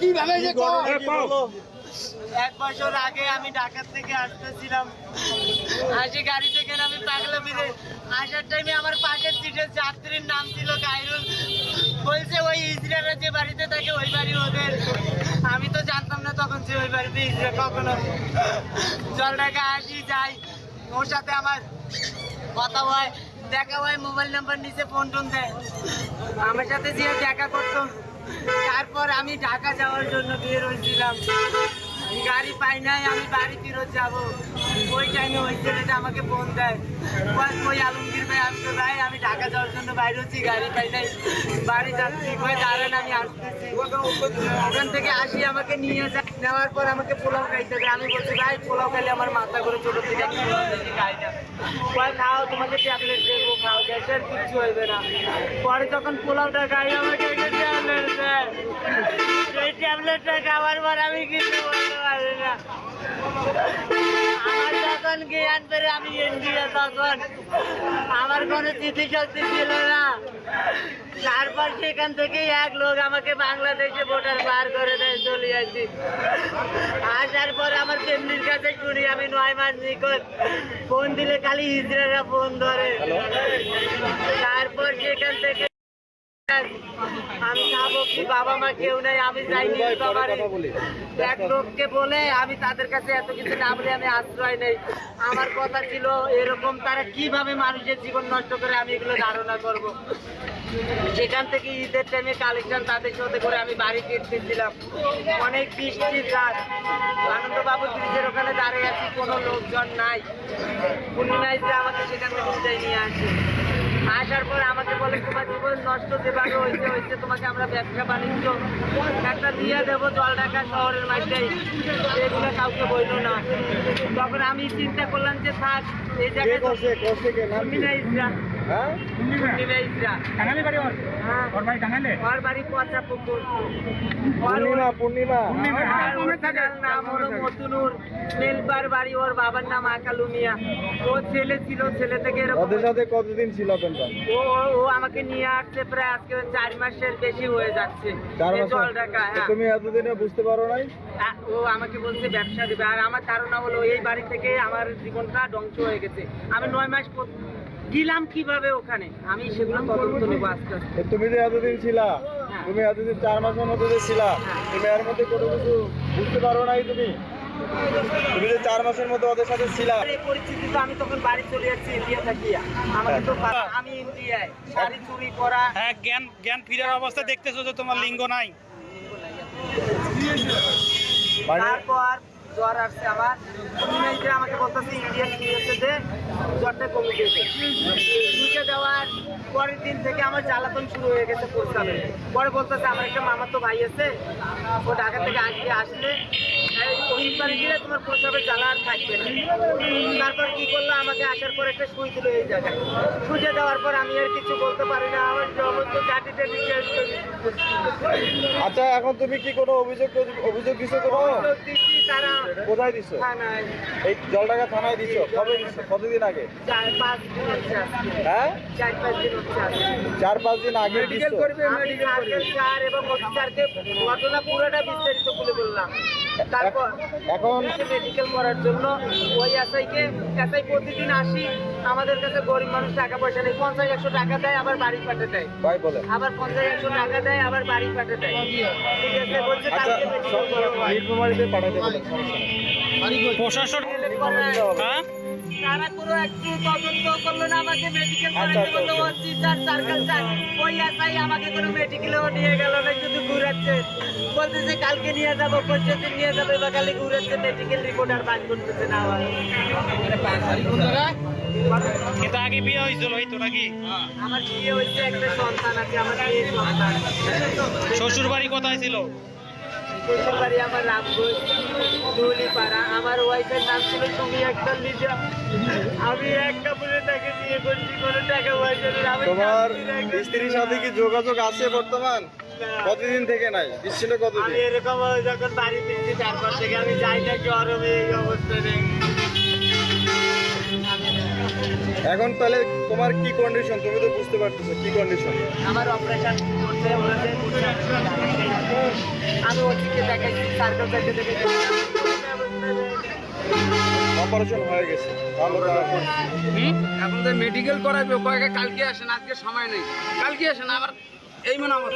কীভাবে যে এক বছর আগে আমি ঢাকা থেকে আসতেছিলাম। আসি গাড়ি থেকে আমি পাগলা বিদে আসার টাইমে আমার পাশের সিটের যাত্রীর নাম ছিল গাইরুল বলছে ওই ইসরায়েলের যে বাড়িতে থাকে ওই বাড়ি ওদের। আমি তো জানতাম না তখন যে ওই বাড়িতে ইসরায়েল কখনো জল ঢাকা আসি যাই। ওর সাথে আমার কথা হয়। দেখা হয়, মোবাইল নাম্বার নিচে ফোন টোন দেয়। আমার সাথে যে দেখা করতো, তারপর আমি ঢাকা যাওয়ার জন্য বের হয়েছিলাম। গাড়ি পাই নাই, আমি বাড়ি ফেরত যাব। ওই টাইমে ওই ছেলেটা আমাকে ফোন দেয়। ওই আলমগীর ভাই, আমি তো ভাই, আমি ঢাকা যাওয়ার জন্য বাইরে হচ্ছি, গাড়ি পাই নাই, বাড়ি যাচ্ছি, কই দাঁড়ান, আমি আসতেছি। ওখান থেকে আসি, আমাকে নিয়ে যায়। নেওয়ার পর আমাকে পোলাও খাইতে দেয়। আমি বলছি, ভাই, পোলাও খাইলে আমার মাথা করে ছোটো থেকে খাই না। কয় খাও তোমাকে ট্যাবলেট দেবো, খাও গ্যাসের কিচ্ছু হইবে না। পরে যখন পোলাওটা খাই, আমাকে দেয় সেই ট্যাবলেটটা পর আমি কিছু বলতে পারি না। আমার যখন জ্ঞান পেরে আমি ইন্ডিয়া তখন। আমার কোনো স্মৃতি শক্তি ছিল না। তারপর সেখান থেকে এক লোক আমাকে বাংলাদেশে ভোটার বার করে দেয়, চলে আসি। আসার পর আমার ফ্যামিলির কাছে শুনি, আমি নয় মাস নিখোঁজ। ফোন দিলে খালি ইসরায়েলরা ফোন ধরে। তারপর সেখান থেকে আমি খাব কি বাবা মা কেউ নেই আমি যাইনি বাবারে। এক লোককে বলে আমি তাদের কাছে এত কিছু না বলে আমি আশ্রয় নেই। আমার কথা ছিল এরকম তারা কীভাবে মানুষের জীবন নষ্ট করে আমি এগুলো ধারণা করব? সেখান থেকে ঈদের টাইমে কালেকশন তাদের সাথে করে আমি বাড়ি ফিরতেছিলাম। অনেক বৃষ্টির রাত। আনন্দবাবু ব্রিজের ওখানে দাঁড়িয়ে আছি কোনো লোকজন নাই। পূর্ণিমায় যে আমাকে সেখান থেকে নিয়ে আসে। আসার পর আমাকে বলে তোমার জীবন নষ্ট যেভাবে হয়েছে হয়েছে তোমাকে আমরা ব্যবসা বাণিজ্য একটা দিয়ে দেবো জল ঢাকা শহরের মাঝে। এগুলো কাউকে বলল না। তখন আমি চিন্তা করলাম যে থাক এই জায়গায় পূর্ণিমা পূর্ণিমা। নাম হলো মতুনুর মেলবার বাড়ি ওর বাবার নাম আকালু মিয়া ও ছেলে ছিল ছেলে থেকে ওদের সাথে কতদিন ছিল ও আমাকে নিয়ে আসছে প্রায় আজকে চার মাসের বেশি হয়ে যাচ্ছে। জল ঢাকা হ্যাঁ। তুমি এতদিনে বুঝতে পারো নাই? ও আমাকে বলছে ব্যবসা দেবে। আর আমার ধারণা হলো এই বাড়ি থেকে আমার জীবনটা ধ্বংস হয়ে গেছে। আমি নয় মাস গেলাম কীভাবে? ওখানে। আমি সেগুলো তদন্ত নেব আস্তে আস্তে। তুমি যে এতদিন ছিলা হ্যাঁ। তুমি এতদিন চার মাসের মধ্যে যে ছিলা হ্যাঁ। তুমি এর মধ্যে কোনো কিছু বুঝতে পারো নাই তুমি? তুমি যে চার মাসের মধ্যে ওদের সাথে ছিলা। এই পরিস্থিতি আমি তখন বাড়ি চলে যাচ্ছি ইন্ডিয়া থাকিয়া আমাকে তো আমি ইন্ডিয়ায়। শাড়ি চুরি করা। হ্যাঁ জ্ঞান জ্ঞান ফিরার অবস্থা দেখতেছো যে তোমার লিঙ্গ নাই। মানে তারপর জ্বর আসছে আমার যে আমাকে বলতেছে ইন্ডিয়ান যে জ্বরটা কমে গেছে শুকে দেওয়ার পরের দিন থেকে আমার জ্বালাতন শুরু হয়ে গেছে প্রস্তাবে পরে বলতেছে আমার একটা মামার তো ভাই আছে ও ঢাকা থেকে আসলে গিয়ে তোমার জ্বালা আর থাকবে না। তারপর কি করল? আমাকে আসার পর একটা সুই দিল এই জায়গায়। সুজে দেওয়ার পর আমি আর কিছু বলতে পারি না আমার সমস্ত আচ্ছা এখন তুমি কি কোনো অভিযোগ অভিযোগ কোনো? দিচ্ছি তারা কোথায় দিছো? থানায়। এই জলটাকা থানায় দিছো? কবে দিছো? কতদিন আগে? চার পাঁচ দিন হচ্ছে হ্যাঁ? চার পাঁচ দিন হচ্ছে চার পাঁচ দিন আগে স্যার এবং ওসি ঘটনা পুরোটা বিস্তারিত বলে বললাম। তারপর এখন মেডিকেল করার জন্য ওই এসআইকে এসআই প্রতিদিন আসি আমাদের কাছে গরিব মানুষ টাকা পয়সা নেই পঞ্চাশ একশো টাকা দেয় আবার বাড়ি পাঠিয়ে দেয়। ভাই বলে আবার পঞ্চাশ একশো টাকা দেয় আবার বাড়ি পাঠিয়ে দেয়। ঠিক আছে বলছে আচ্ছা কালকে করাবো। পাঠাতে প্রশাসন হ্যাঁ? তারা পুরো একটু তদন্ত করল না আমাকে মেডিকেল আচ্ছা, করাতে বলল আচ্ছা। ওসি স্যার সার্কেল স্যার ওই এসআই আমাকে কোনো মেডিকেলেও নিয়ে গেল না শুধু ঘুরাচ্ছে। বলতেছে কালকে নিয়ে যাব পরশু দিন নিয়ে যাবে বা খালি ঘুরাচ্ছে মেডিকেল রিপোর্ট আর বাদ করতেছে না আমার। কিন্তু আগে বিয়ে হয়েছিল এই তো নাকি? আমার বিয়ে হয়েছে একটা সন্তান আছে আমার শ্বশুর বাড়ি কোথায় ছিল? শ্বশুর বাড়ি আমার রামগঞ্জ ধুলিপাড়া আমার ওয়াইফের নাম ছিল তুমি একটা লিজা। আমি একটা কাপড়ে তাকে বিয়ে করছি কোনো টাকা পয়সা তোমার স্ত্রীর সাথে কি যোগাযোগ আছে বর্তমান? কতদিন থেকে নাই? কতদিন? এরকম যখন বাড়ি ফিরছি তারপর থেকে আমি যাই না গরমে এই অবস্থা নেই। এখন তাহলে তোমার কি কন্ডিশন তুমি তো বুঝতে পারতেছো কি কন্ডিশন আমার অপারেশন করতে বলেছে আমি ওদিকে দেখাচ্ছি সার্কেল থেকে দেখে অপারেশন হয়ে গেছে। এখন তো মেডিকেল করাবে কয়েকে কালকে আসেন আজকে সময় নেই। কালকে আসেন আবার এই মনে আমার